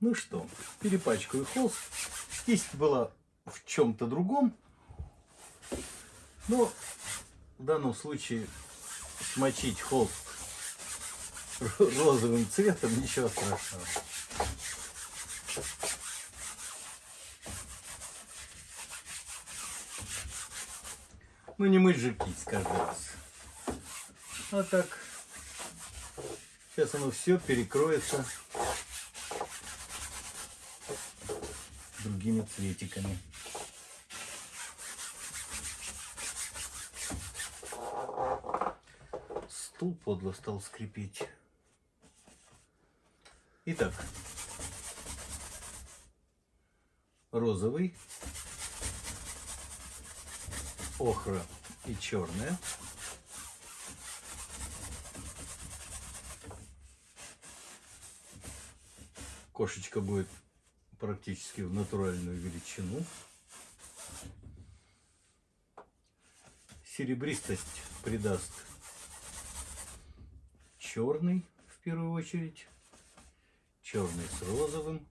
Ну что, перепачкаю холст. Кисть была в чем-то другом. Но в данном случае смочить холст розовым цветом ничего страшного. Ну не мыть же кисть каждый раз. А так, сейчас оно все перекроется другими цветиками. Стул подло стал скрипеть. Итак, розовый, охра и черная. Кошечка будет практически в натуральную величину. Серебристость придаст черный в первую очередь. Черный с розовым.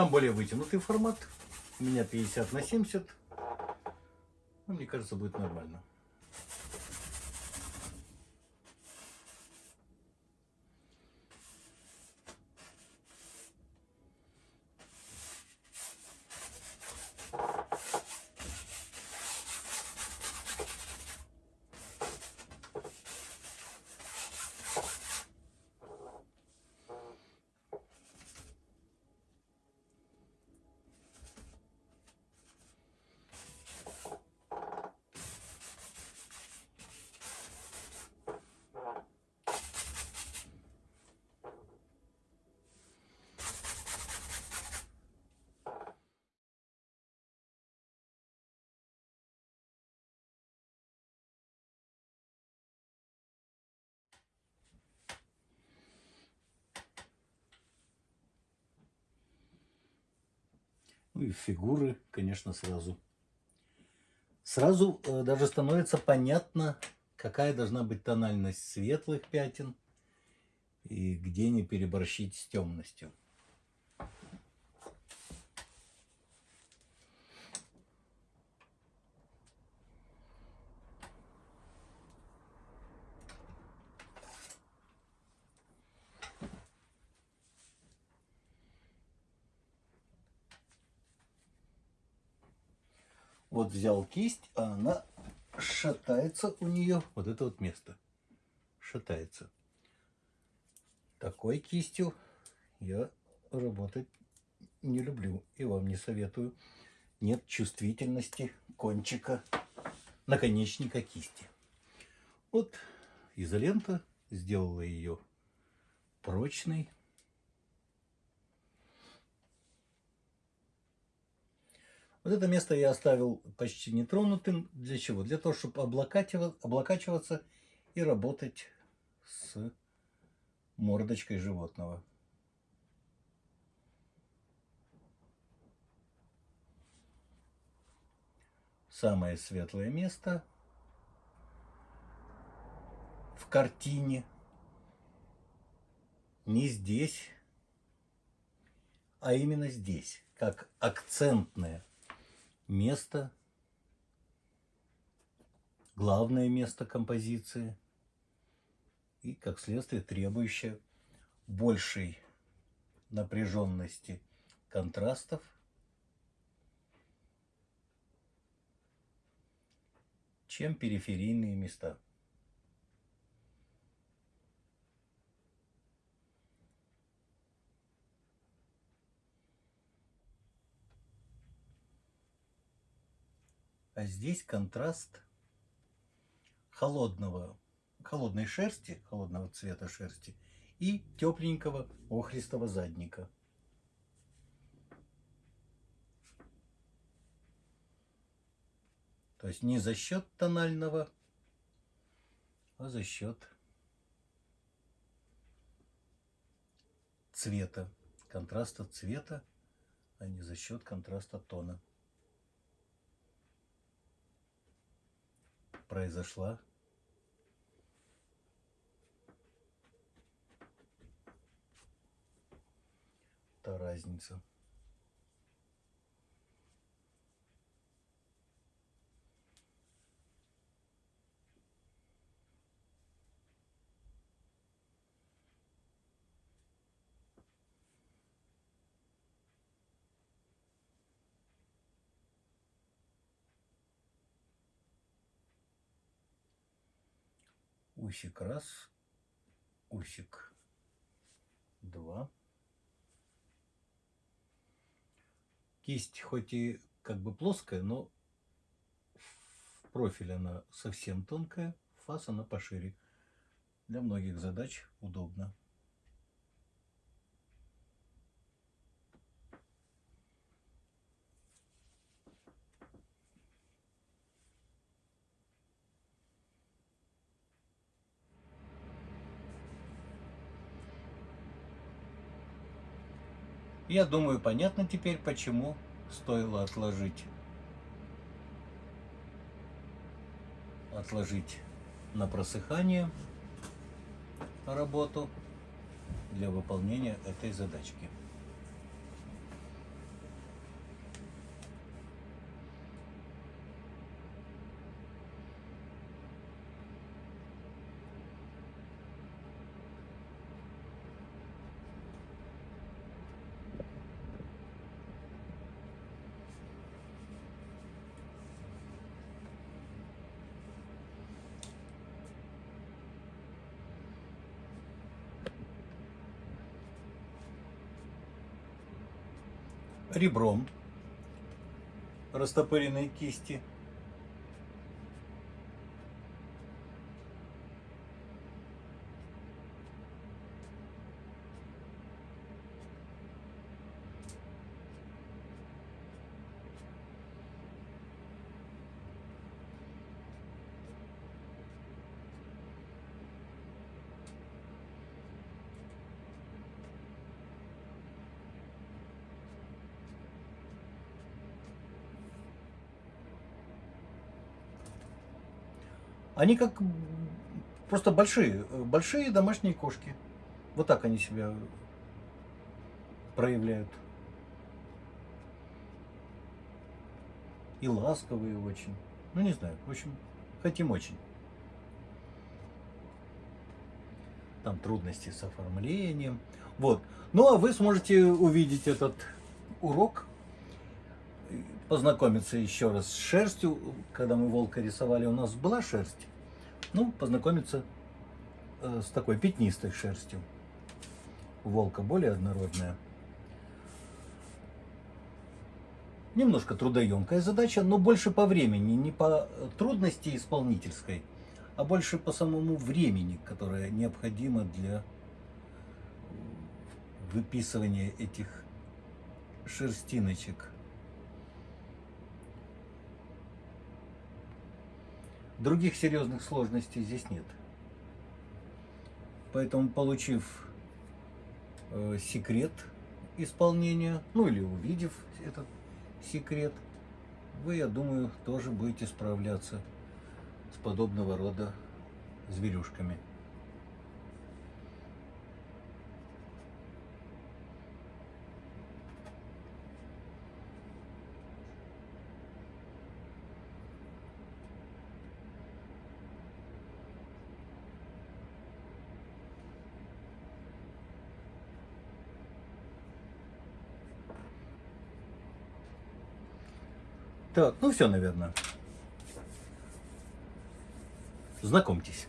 Там более вытянутый формат. У меня 50 на 70. Ну, мне кажется, будет нормально. Ну и фигуры, конечно, сразу. Сразу э, даже становится понятно, какая должна быть тональность светлых пятен и где не переборщить с темностью. Вот взял кисть, а она шатается у нее. Вот это вот место шатается. Такой кистью я работать не люблю и вам не советую. Нет чувствительности кончика наконечника кисти. Вот изолента сделала ее прочной, Вот это место я оставил почти нетронутым. Для чего? Для того, чтобы облокачиваться и работать с мордочкой животного. Самое светлое место в картине не здесь, а именно здесь, как акцентное место, главное место композиции и, как следствие, требующее большей напряженности контрастов, чем периферийные места. А здесь контраст холодного, холодной шерсти, холодного цвета шерсти и тепленького охристого задника. То есть не за счет тонального, а за счет цвета, контраста цвета, а не за счет контраста тона. Произошла та разница. Усик раз, усик два. Кисть хоть и как бы плоская, но в профиль она совсем тонкая, фас она пошире. Для многих задач удобно. Я думаю, понятно теперь, почему стоило отложить, отложить на просыхание работу для выполнения этой задачки. Ребром растопыренной кисти. Они как просто большие, большие домашние кошки. Вот так они себя проявляют. И ласковые очень. Ну, не знаю. В общем, хотим очень. Там трудности с оформлением. Вот. Ну, а вы сможете увидеть этот урок познакомиться еще раз с шерстью. Когда мы волка рисовали, у нас была шерсть. Ну, познакомиться э, с такой пятнистой шерстью. У волка более однородная. Немножко трудоемкая задача, но больше по времени, не по трудности исполнительской, а больше по самому времени, которое необходимо для выписывания этих шерстиночек. Других серьезных сложностей здесь нет. Поэтому, получив э, секрет исполнения, ну или увидев этот секрет, вы, я думаю, тоже будете справляться с подобного рода зверюшками. Так, ну все, наверное. Знакомьтесь.